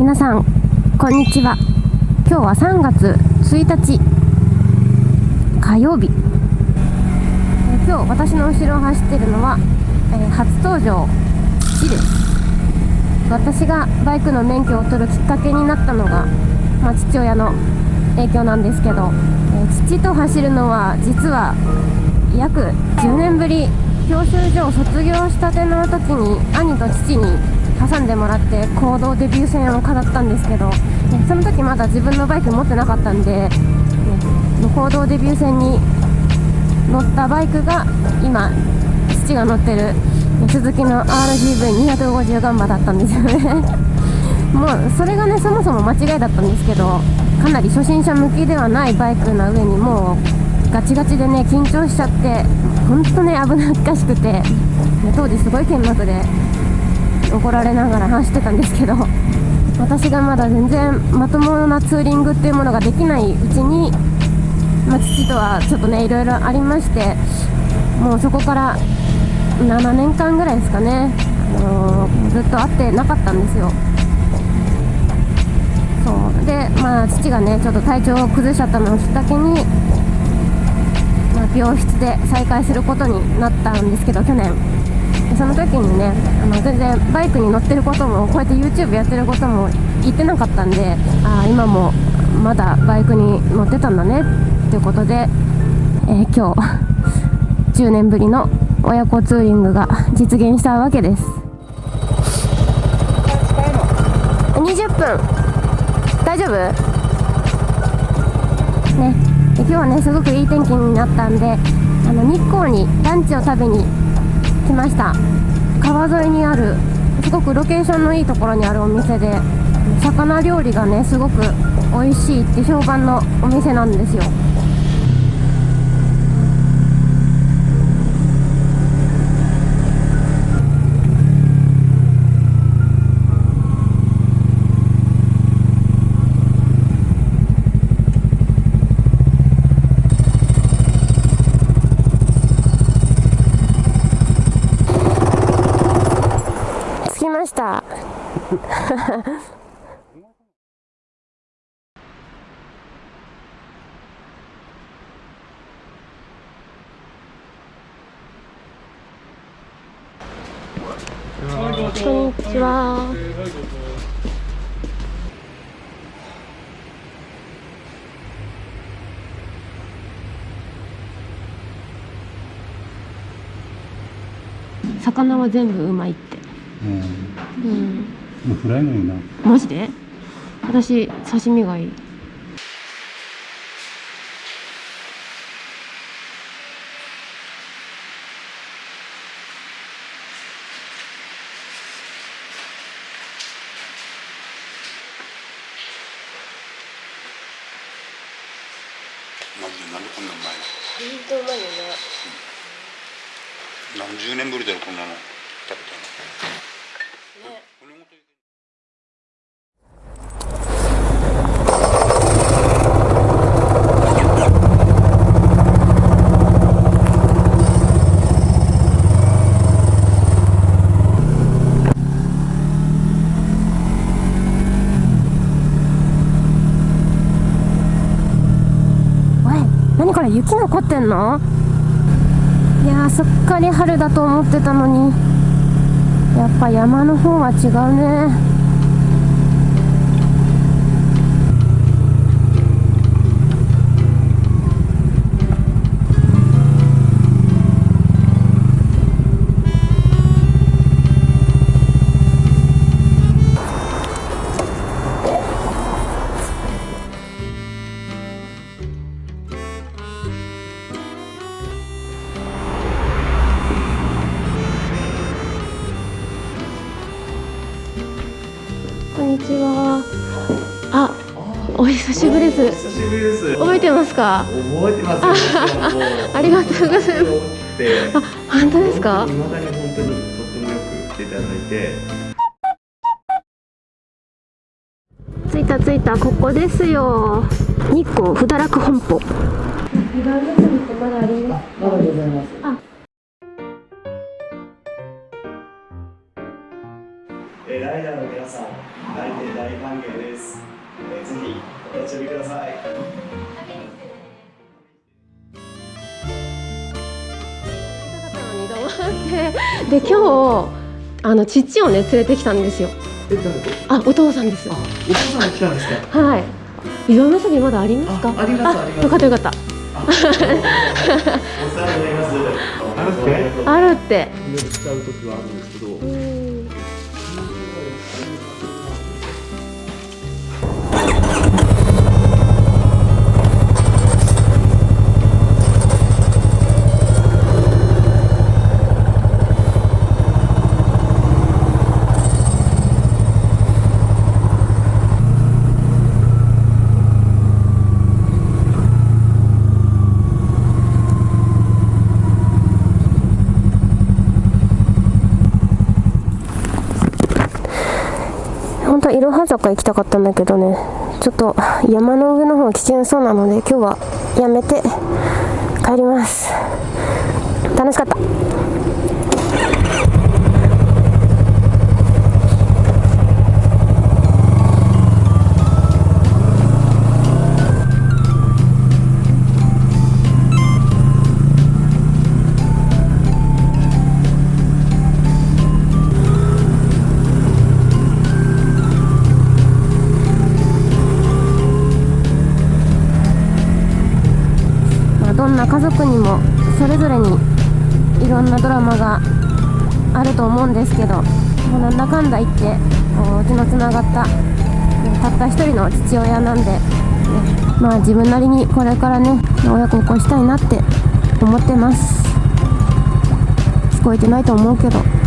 皆さんこんにちは。今日は3月1日火曜日。え今日私の後ろを走ってるのは、えー初登場父です私がバイクの免許を取るきっかけになったのが、まあ、父親の影響なんですけど、えー父と走るのは実は約10年ぶり。教習所を卒業したての時に兄と父に挟んでもらって行動デビュー戦を飾ったんですけど、ねその時まだ自分のバイク持ってなかったんで、ね行動デビュー戦に乗ったバイクが今父が乗ってる鈴木の RGV250 ガンバだったんですよね。もうそれがねそもそも間違いだったんですけどかなり初心者向きではないバイクな上にもうガチガチでね緊張しちゃって本当ね危なっかしくて、当時すごい剣幕で怒られながら走ってたんですけど私がまだ全然まともなツーリングっていうものができないうちに、まあ、父とはちょっとねいろいろありましてもうそこから7年間ぐらいですかね、あのーずっと会ってなかったんですよ。そう。でまあ父がねちょっと体調を崩しちゃったのをきっかけに、まあ、病室で再会することになったんですけど去年。その時にねあの全然バイクに乗ってることもこうやって YouTube やってることも言ってなかったんでああ今もまだバイクに乗ってたんだねっていうことで、えー今日 10年ぶりの親子ツーリングが実現したわけです。20分。大丈夫？ね。今日はねすごくいい天気になったんであの日光にランチを食べに来ました。川沿いにあるすごくロケーションのいいところにあるお店で魚料理がねすごく美味しいって評判のお店なんですよ。こんにちは。魚は全部うまいって。うん。うんもうフライのような。マジで？私刺身がいい。マジでなんでこんなんうまい本当うまいよね。の何十年ぶりだろこんなの食べたのね骨ごといけおい何これ雪残ってんの？いやーすっかり春だと思ってたのに。やっぱ山の方は違うね。んにちは。あお久しぶりです。久しぶりです。覚えてますか？覚えてますありがとうございます。てあ本当ですか？未だに本当にとってもよく来ていただいて。着いた着いたここですよ。日光不堕落本舗。まだあります。まだございます。あえーライダーの皆さん、来店大歓迎です。えーぜひお立ち寄りください。で今日あの父をね連れてきたんですよ。あお父さんですお父さんが来たんですか？はい。移動なさびまだありますか？あありますよかったよかった。お世話になります。あるって。あるってしちゃう時はあるん。ですけどいろは坂行きたかったんだけどね。ちょっと山の上の方が危険そうなので今日はやめて帰ります。楽しかった。家族にもそれぞれにいろんなドラマがあると思うんですけどもうなんだかんだ言ってこう血のつながったたった一人の父親なんで、ねまあ自分なりにこれからね親孝行したいなって思ってます。聞こえてないと思うけど。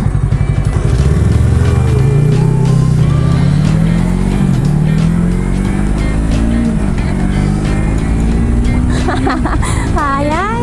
法呀。